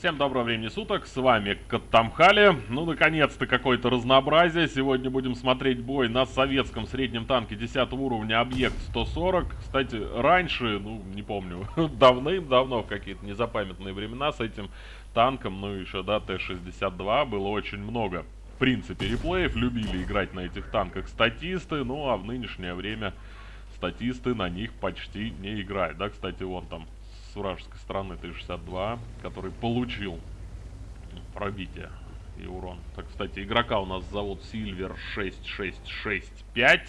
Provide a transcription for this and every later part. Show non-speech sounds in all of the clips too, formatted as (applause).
Всем доброго времени суток, с вами Каттамхали. Ну, наконец-то какое-то разнообразие. Сегодня будем смотреть бой на советском среднем танке 10 уровня Объект 140. Кстати, раньше, ну, не помню, (laughs) давным-давно, в какие-то незапамятные времена с этим танком, ну, еще, да, Т-62 было очень много. В принципе, реплеев любили играть на этих танках статисты, ну, а в нынешнее время статисты на них почти не играют. Да, кстати, вон там с вражеской стороны Т-62, который получил пробитие и урон. Так, кстати, игрока у нас зовут Silver 6665.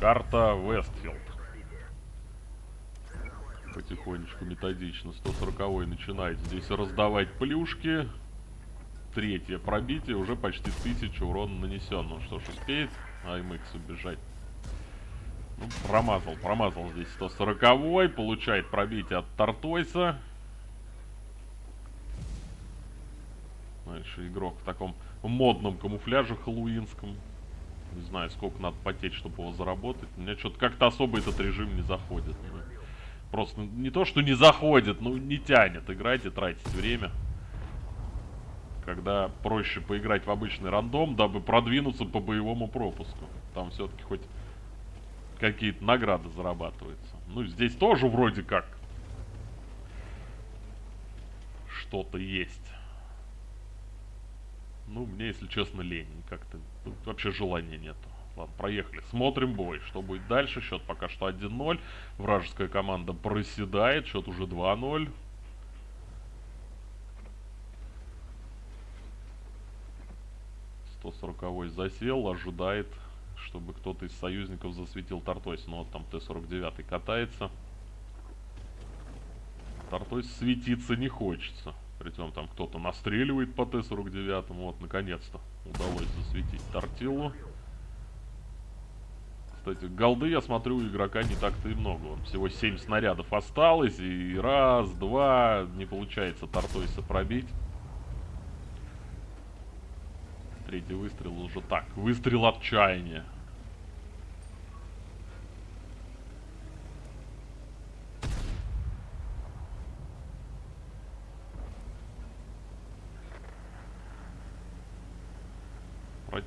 Карта Вестфилд. Потихонечку, методично. 140 начинает здесь раздавать плюшки. Третье пробитие, уже почти 1000 урона нанесен. Ну что ж, успеет AMX убежать ну, промазал, промазал здесь 140-й. Получает пробитие от Тартойса. Дальше игрок в таком модном камуфляже хэллоуинском. Не знаю, сколько надо потеть, чтобы его заработать. У меня что-то как-то особо этот режим не заходит. Просто не то, что не заходит, но не тянет играть и тратить время. Когда проще поиграть в обычный рандом, дабы продвинуться по боевому пропуску. Там все-таки хоть какие-то награды зарабатываются. Ну, здесь тоже вроде как что-то есть. Ну, мне, если честно, лень. Как-то вообще желания нету. Ладно, проехали. Смотрим бой. Что будет дальше? Счет пока что 1-0. Вражеская команда проседает. Счет уже 2-0. Сто сороковой засел, ожидает чтобы кто-то из союзников засветил Тартойс. Ну вот там Т-49 катается. Тартойс светиться не хочется. Притом там кто-то настреливает по Т-49. Вот, наконец-то удалось засветить Тортилу. Кстати, голды, я смотрю, у игрока не так-то и много. Он всего 7 снарядов осталось. И раз, два, не получается Тартойса пробить. Третий выстрел уже так. Выстрел отчаяния.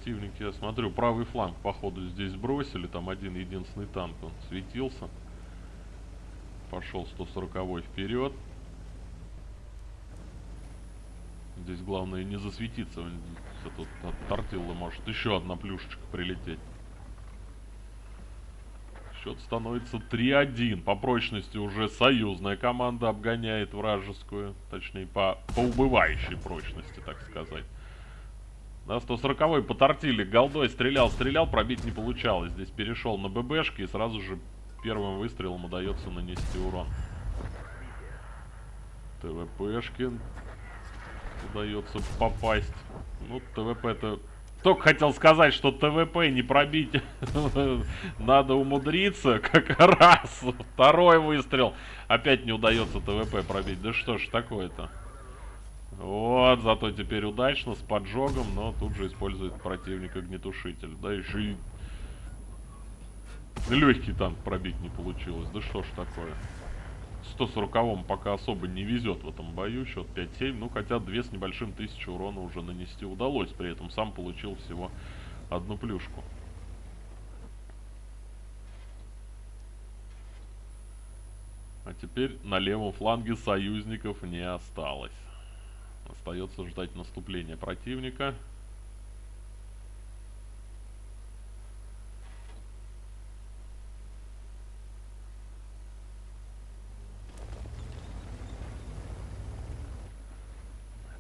Противники, я смотрю, правый фланг, походу, здесь бросили. Там один единственный танк, он светился. Пошел 140 вперед. Здесь главное не засветиться. Тут от тортилла может еще одна плюшечка прилететь. Счет становится 3-1. По прочности уже союзная команда обгоняет вражескую. Точнее, по, по убывающей прочности, так сказать. Да, 140-й потортили. Голдой стрелял, стрелял, пробить не получалось. Здесь перешел на ББшки и сразу же первым выстрелом удается нанести урон. ТВПшкин. Удается попасть. Ну, ТВП-то... Только хотел сказать, что ТВП не пробить. (laughs) Надо умудриться. Как раз. Второй выстрел. Опять не удается ТВП пробить. Да что ж такое-то? Вот, зато теперь удачно, с поджогом, но тут же использует противник огнетушитель. Да еще и легкий танк пробить не получилось. Да что ж такое. 140-м пока особо не везет в этом бою. Счет 5-7. Ну, хотя две с небольшим тысячи урона уже нанести удалось. При этом сам получил всего одну плюшку. А теперь на левом фланге союзников не осталось. Остается ждать наступления противника.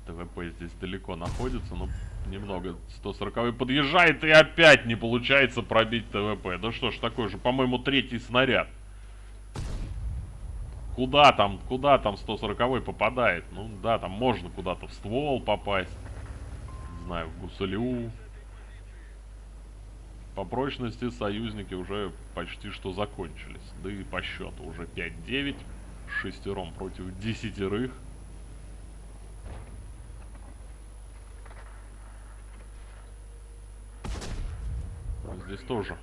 ТВП здесь далеко находится, но немного 140 подъезжает и опять не получается пробить ТВП. Да что ж такое же, по-моему, третий снаряд. Куда там, куда там 140 попадает? Ну да, там можно куда-то в ствол попасть. Не знаю, в гусалю. По прочности союзники уже почти что закончились. Да и по счету уже 5-9. Шестером против десятерых. Здесь тоже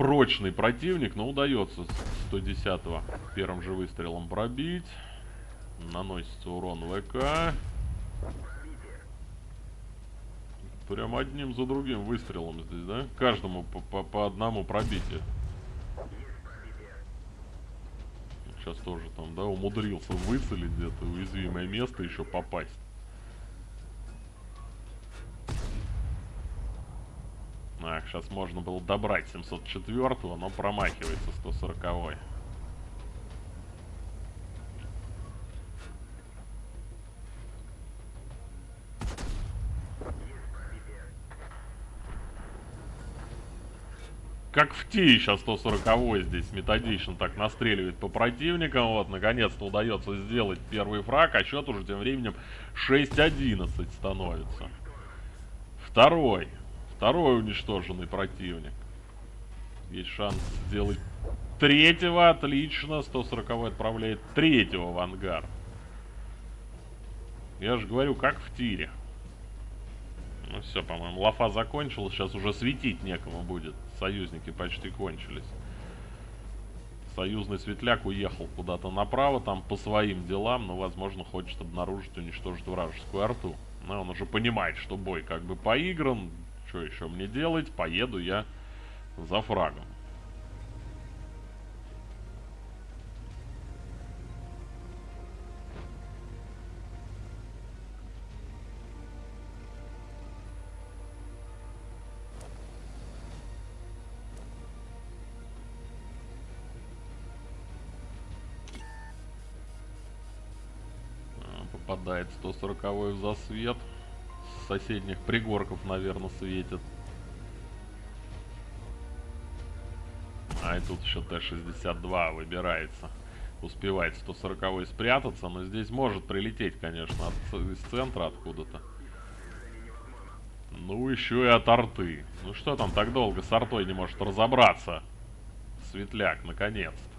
прочный противник, но удается 110-го первым же выстрелом пробить. Наносится урон ВК. Прям одним за другим выстрелом здесь, да? Каждому по, по, по одному пробитию. Сейчас тоже там, да, умудрился выцелить где-то уязвимое место, еще попасть. Так, сейчас можно было добрать 704 но промахивается 140 -й. как в Ти сейчас 140 здесь методично так настреливает по противникам. Вот, наконец-то удается сделать первый фраг, а счет уже тем временем 6-11 становится. Второй. Второй уничтоженный противник. Есть шанс сделать третьего. Отлично. 140 отправляет третьего в ангар. Я же говорю, как в тире. Ну все, по-моему, лафа закончилась. Сейчас уже светить некому будет. Союзники почти кончились. Союзный светляк уехал куда-то направо, там по своим делам, но, возможно, хочет обнаружить, уничтожить вражескую арту. Но он уже понимает, что бой как бы поигран. Что еще мне делать? Поеду я за фрагом. попадает 140 в засвет. Соседних пригорков, наверное, светит. А и тут еще Т-62 выбирается. Успевает 140 спрятаться, но здесь может прилететь, конечно, от, из центра откуда-то. Ну, еще и от арты. Ну, что там так долго с артой не может разобраться? Светляк, наконец-то.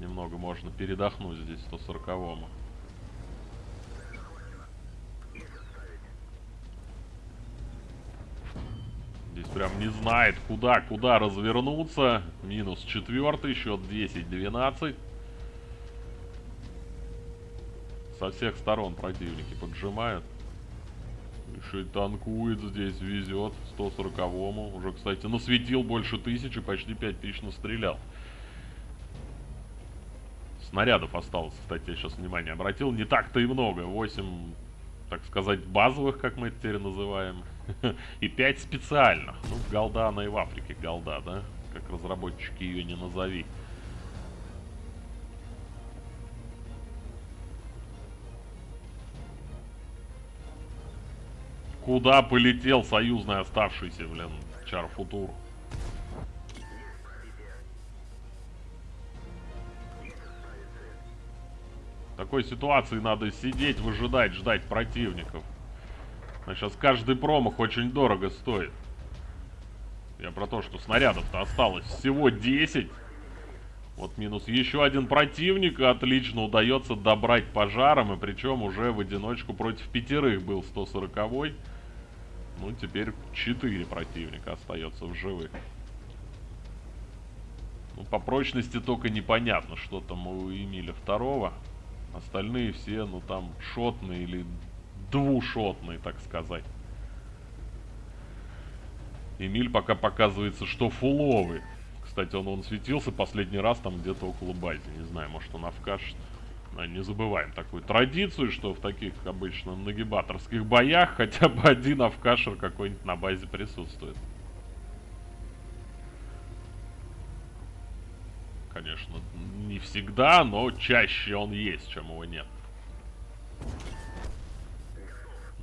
Немного можно передохнуть здесь 140-му. Здесь прям не знает, куда, куда развернуться. Минус четвертый, счет 10-12. Со всех сторон противники поджимают. Еще и танкует здесь, везет 140-му. Уже, кстати, насветил больше тысячи, почти 5000 настрелял. Снарядов осталось, кстати, я сейчас внимание обратил. Не так-то и много. 8, так сказать, базовых, как мы теперь называем. (laughs) И 5 специальных. Ну, голда она и в Африке голда, да? Как разработчики ее не назови. Куда полетел союзный оставшийся, блин, Чарфутур? В такой ситуации надо сидеть, выжидать, ждать противников. А сейчас каждый промах очень дорого стоит. Я про то, что снарядов-то осталось всего 10. Вот минус еще один противник. Отлично удается добрать пожаром. И причем уже в одиночку против пятерых был 140 -й. Ну, теперь 4 противника остается в живых. Ну, по прочности только непонятно, что там у Эмиля второго. Остальные все, ну там, шотные или двушотные, так сказать. Эмиль пока показывается, что фуловый. Кстати, он, он светился последний раз там где-то около бази. Не знаю, может он авкашет. Не забываем такую традицию, что в таких обычно нагибаторских боях хотя бы один авкашер какой-нибудь на базе присутствует. Конечно, не всегда, но чаще он есть, чем его нет.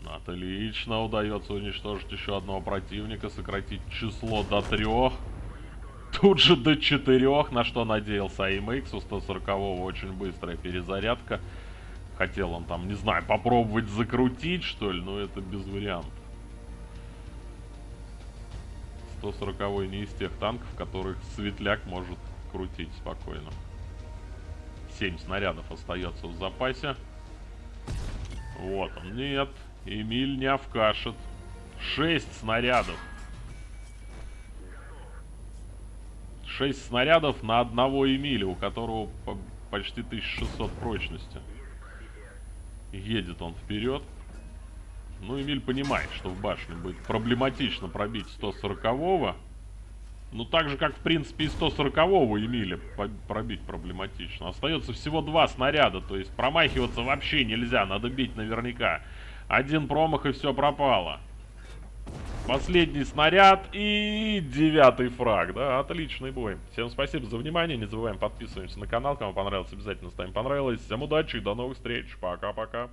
Отлично, удается уничтожить еще одного противника, сократить число до трех. Тут же до четырех, на что надеялся AMX. У 140 очень быстрая перезарядка. Хотел он там, не знаю, попробовать закрутить, что ли, но это без вариантов. 140 не из тех танков, которых светляк может крутить спокойно. 7 снарядов остается в запасе. Вот он. Нет. Эмиль не овкашет. 6 снарядов. 6 снарядов на одного Эмиля, у которого почти 1600 прочности. Едет он вперед. Ну, Эмиль понимает, что в башне будет проблематично пробить 140-го. Ну, так же, как, в принципе, и 140-го Эмиля пробить проблематично. Остается всего два снаряда, то есть промахиваться вообще нельзя, надо бить наверняка. Один промах и все пропало. Последний снаряд и девятый фраг, да, отличный бой. Всем спасибо за внимание, не забываем подписываемся на канал, кому понравилось, обязательно ставим понравилось. Всем удачи и до новых встреч, пока-пока.